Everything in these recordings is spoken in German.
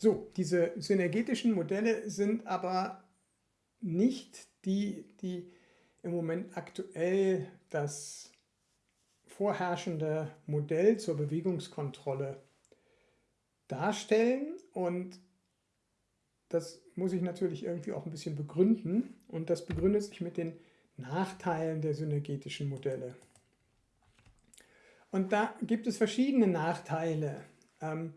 So, diese synergetischen Modelle sind aber nicht die, die im Moment aktuell das vorherrschende Modell zur Bewegungskontrolle darstellen und das muss ich natürlich irgendwie auch ein bisschen begründen und das begründet sich mit den Nachteilen der synergetischen Modelle. Und da gibt es verschiedene Nachteile. Ähm,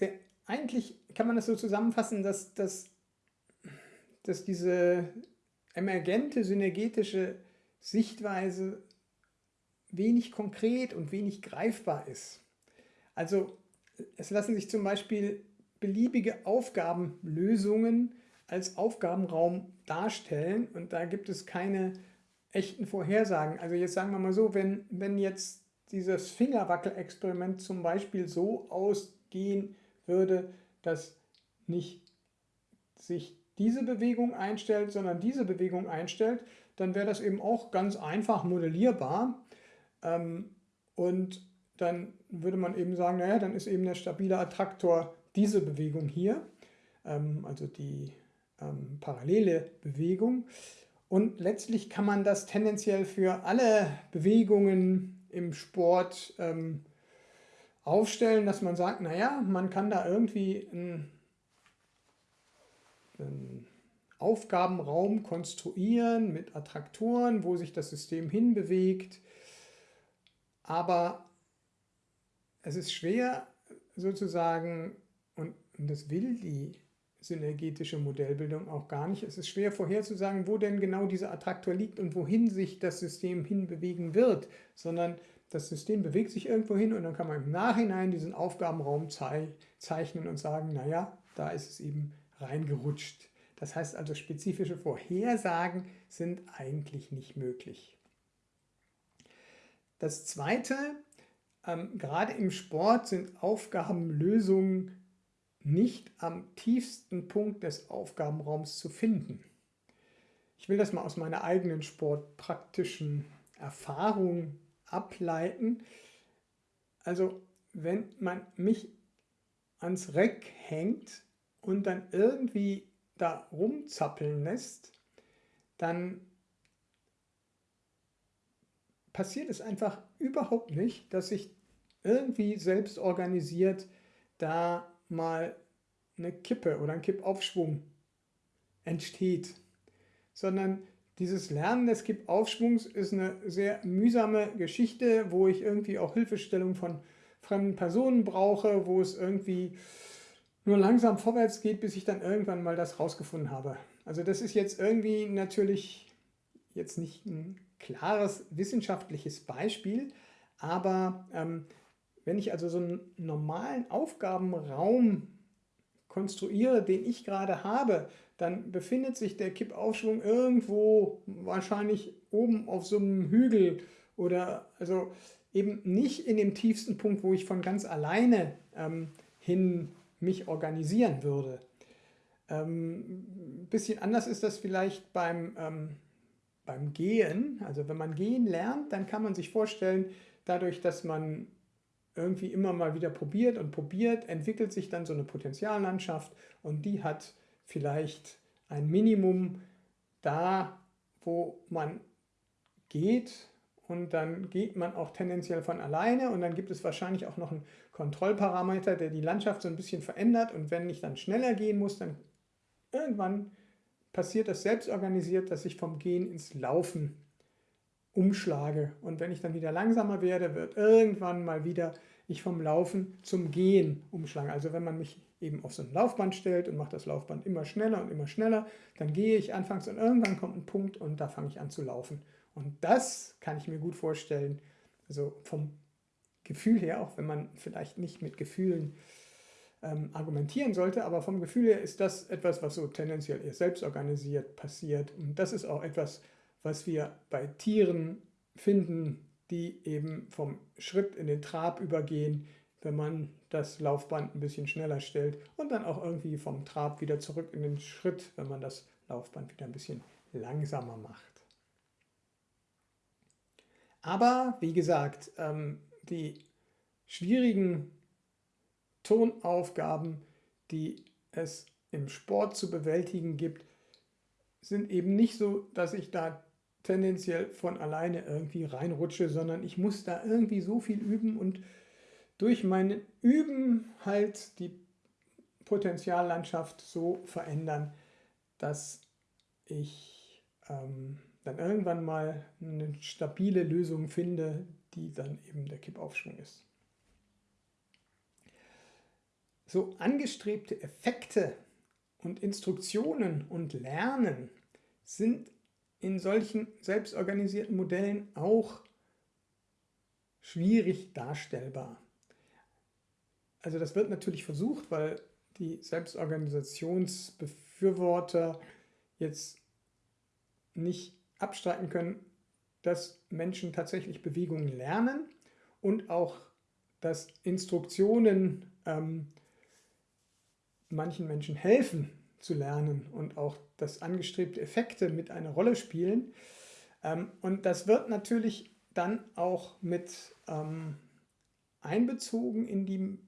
der, eigentlich kann man das so zusammenfassen, dass, dass, dass diese emergente synergetische Sichtweise wenig konkret und wenig greifbar ist. Also es lassen sich zum Beispiel beliebige Aufgabenlösungen als Aufgabenraum darstellen und da gibt es keine echten Vorhersagen. Also jetzt sagen wir mal so, wenn, wenn jetzt dieses Fingerwackel-Experiment zum Beispiel so ausgehen würde, dass nicht sich diese Bewegung einstellt, sondern diese Bewegung einstellt, dann wäre das eben auch ganz einfach modellierbar. Ähm, und dann würde man eben sagen, naja, dann ist eben der stabile Attraktor diese Bewegung hier, ähm, also die ähm, parallele Bewegung. Und letztlich kann man das tendenziell für alle Bewegungen im Sport ähm, aufstellen, dass man sagt, naja, man kann da irgendwie einen, einen Aufgabenraum konstruieren mit Attraktoren, wo sich das System hinbewegt. Aber es ist schwer sozusagen, und das will die synergetische Modellbildung auch gar nicht. Es ist schwer vorherzusagen, wo denn genau dieser Attraktor liegt und wohin sich das System hinbewegen wird, sondern das System bewegt sich irgendwo hin und dann kann man im Nachhinein diesen Aufgabenraum zeichnen und sagen, naja, da ist es eben reingerutscht. Das heißt also, spezifische Vorhersagen sind eigentlich nicht möglich. Das Zweite, ähm, gerade im Sport sind Aufgabenlösungen nicht am tiefsten Punkt des Aufgabenraums zu finden. Ich will das mal aus meiner eigenen sportpraktischen Erfahrung ableiten. Also wenn man mich ans Reck hängt und dann irgendwie da rumzappeln lässt, dann passiert es einfach überhaupt nicht, dass ich irgendwie selbst organisiert da mal eine Kippe oder ein Kippaufschwung entsteht, sondern dieses Lernen des Kippaufschwungs ist eine sehr mühsame Geschichte, wo ich irgendwie auch Hilfestellung von fremden Personen brauche, wo es irgendwie nur langsam vorwärts geht, bis ich dann irgendwann mal das rausgefunden habe. Also das ist jetzt irgendwie natürlich jetzt nicht ein klares wissenschaftliches Beispiel, aber ähm, wenn ich also so einen normalen Aufgabenraum konstruiere, den ich gerade habe, dann befindet sich der Kippaufschwung irgendwo wahrscheinlich oben auf so einem Hügel oder also eben nicht in dem tiefsten Punkt, wo ich von ganz alleine ähm, hin mich organisieren würde. Ähm, ein bisschen anders ist das vielleicht beim, ähm, beim Gehen. Also wenn man gehen lernt, dann kann man sich vorstellen, dadurch, dass man irgendwie immer mal wieder probiert und probiert, entwickelt sich dann so eine Potenziallandschaft und die hat vielleicht ein Minimum da, wo man geht und dann geht man auch tendenziell von alleine und dann gibt es wahrscheinlich auch noch einen Kontrollparameter, der die Landschaft so ein bisschen verändert und wenn ich dann schneller gehen muss, dann irgendwann passiert das selbst organisiert, dass ich vom Gehen ins Laufen umschlage. Und wenn ich dann wieder langsamer werde, wird irgendwann mal wieder ich vom Laufen zum Gehen umschlagen. Also wenn man mich eben auf so ein Laufband stellt und macht das Laufband immer schneller und immer schneller, dann gehe ich anfangs und irgendwann kommt ein Punkt und da fange ich an zu laufen. Und das kann ich mir gut vorstellen, also vom Gefühl her, auch wenn man vielleicht nicht mit Gefühlen ähm, argumentieren sollte, aber vom Gefühl her ist das etwas, was so tendenziell eher selbst organisiert passiert. Und das ist auch etwas, was wir bei Tieren finden, die eben vom Schritt in den Trab übergehen, wenn man das Laufband ein bisschen schneller stellt und dann auch irgendwie vom Trab wieder zurück in den Schritt, wenn man das Laufband wieder ein bisschen langsamer macht. Aber wie gesagt, ähm, die schwierigen Tonaufgaben, die es im Sport zu bewältigen gibt, sind eben nicht so, dass ich da tendenziell von alleine irgendwie reinrutsche, sondern ich muss da irgendwie so viel üben und durch mein Üben halt die Potenziallandschaft so verändern, dass ich ähm, dann irgendwann mal eine stabile Lösung finde, die dann eben der Kippaufschwung ist. So angestrebte Effekte und Instruktionen und Lernen sind in solchen selbstorganisierten Modellen auch schwierig darstellbar. Also das wird natürlich versucht, weil die Selbstorganisationsbefürworter jetzt nicht abstreiten können, dass Menschen tatsächlich Bewegungen lernen und auch, dass Instruktionen ähm, manchen Menschen helfen zu lernen und auch, dass angestrebte Effekte mit einer Rolle spielen. Ähm, und das wird natürlich dann auch mit ähm, einbezogen in die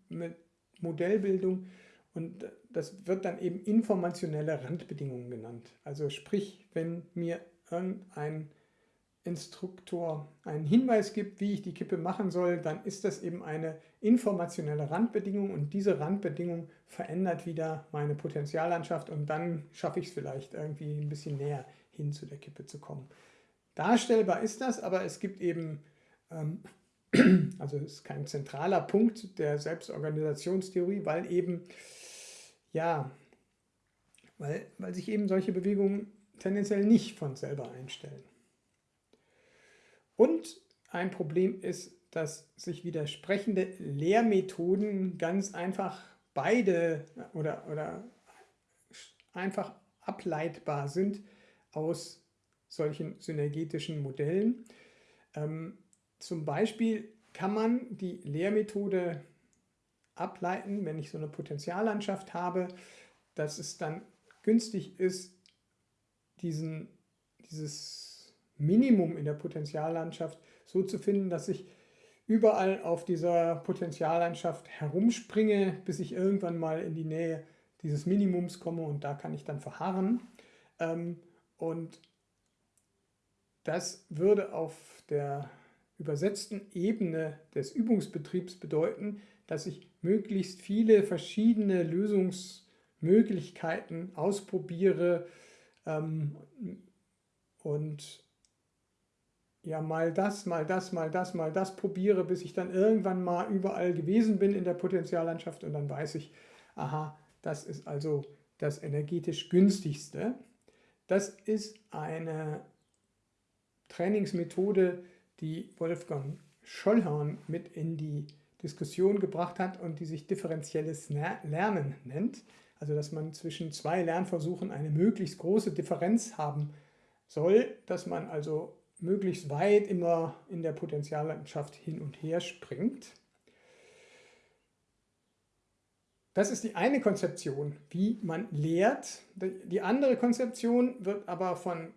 Modellbildung und das wird dann eben informationelle Randbedingungen genannt. Also sprich, wenn mir irgendein Instruktor einen Hinweis gibt, wie ich die Kippe machen soll, dann ist das eben eine informationelle Randbedingung und diese Randbedingung verändert wieder meine Potenziallandschaft und dann schaffe ich es vielleicht irgendwie ein bisschen näher hin zu der Kippe zu kommen. Darstellbar ist das, aber es gibt eben, ähm, also es ist kein zentraler Punkt der Selbstorganisationstheorie, weil eben, ja, weil, weil sich eben solche Bewegungen tendenziell nicht von selber einstellen. Und ein Problem ist, dass sich widersprechende Lehrmethoden ganz einfach beide oder, oder einfach ableitbar sind aus solchen synergetischen Modellen. Ähm, zum Beispiel kann man die Lehrmethode ableiten, wenn ich so eine Potenziallandschaft habe, dass es dann günstig ist, diesen, dieses Minimum in der Potenziallandschaft so zu finden, dass ich überall auf dieser Potenziallandschaft herumspringe, bis ich irgendwann mal in die Nähe dieses Minimums komme und da kann ich dann verharren. Ähm, und das würde auf der übersetzten Ebene des Übungsbetriebs bedeuten, dass ich möglichst viele verschiedene Lösungsmöglichkeiten ausprobiere ähm, und ja mal das, mal das, mal das, mal das probiere, bis ich dann irgendwann mal überall gewesen bin in der Potenziallandschaft und dann weiß ich, aha, das ist also das energetisch günstigste. Das ist eine Trainingsmethode, die Wolfgang Schollhorn mit in die Diskussion gebracht hat und die sich differenzielles Lernen nennt. Also dass man zwischen zwei Lernversuchen eine möglichst große Differenz haben soll, dass man also möglichst weit immer in der Potentiallandschaft hin und her springt. Das ist die eine Konzeption, wie man lehrt. Die andere Konzeption wird aber von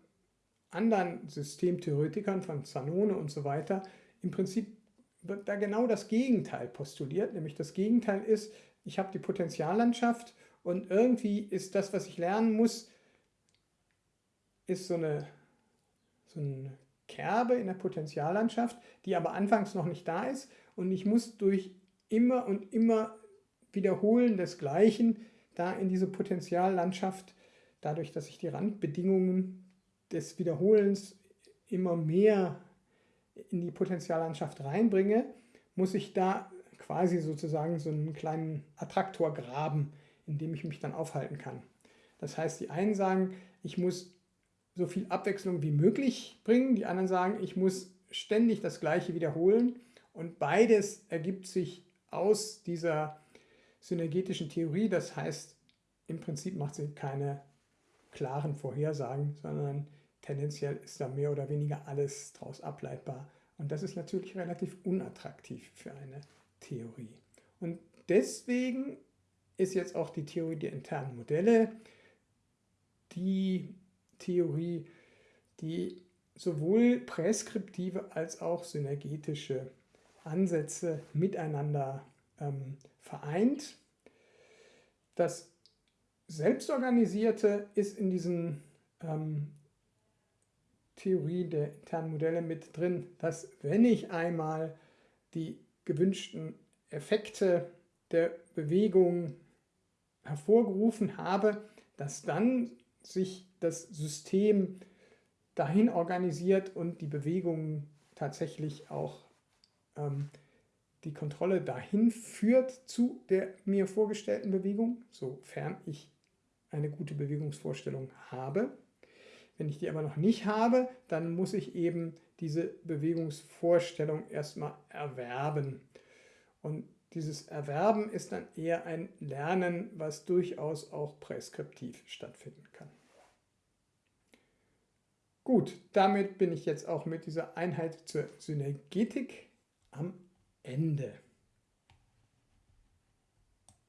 anderen Systemtheoretikern, von Zanone und so weiter, im Prinzip wird da genau das Gegenteil postuliert, nämlich das Gegenteil ist, ich habe die Potentiallandschaft und irgendwie ist das, was ich lernen muss, ist so eine, so eine Kerbe in der Potentiallandschaft, die aber anfangs noch nicht da ist und ich muss durch immer und immer Wiederholen des Gleichen da in diese Potentiallandschaft, dadurch, dass ich die Randbedingungen des Wiederholens immer mehr in die Potentiallandschaft reinbringe, muss ich da quasi sozusagen so einen kleinen Attraktor graben, in dem ich mich dann aufhalten kann. Das heißt, die einen sagen, ich muss so viel Abwechslung wie möglich bringen. Die anderen sagen, ich muss ständig das Gleiche wiederholen. Und beides ergibt sich aus dieser synergetischen Theorie. Das heißt, im Prinzip macht sie keine klaren Vorhersagen, sondern tendenziell ist da mehr oder weniger alles daraus ableitbar. Und das ist natürlich relativ unattraktiv für eine Theorie. Und deswegen ist jetzt auch die Theorie der internen Modelle, die Theorie, die sowohl präskriptive als auch synergetische Ansätze miteinander ähm, vereint. Das Selbstorganisierte ist in diesen ähm, Theorie der internen Modelle mit drin, dass wenn ich einmal die gewünschten Effekte der Bewegung hervorgerufen habe, dass dann sich das System dahin organisiert und die Bewegungen tatsächlich auch ähm, die Kontrolle dahin führt zu der mir vorgestellten Bewegung, sofern ich eine gute Bewegungsvorstellung habe. Wenn ich die aber noch nicht habe, dann muss ich eben diese Bewegungsvorstellung erstmal erwerben. Und dieses Erwerben ist dann eher ein Lernen, was durchaus auch präskriptiv stattfinden kann. Gut, damit bin ich jetzt auch mit dieser Einheit zur Synergetik am Ende.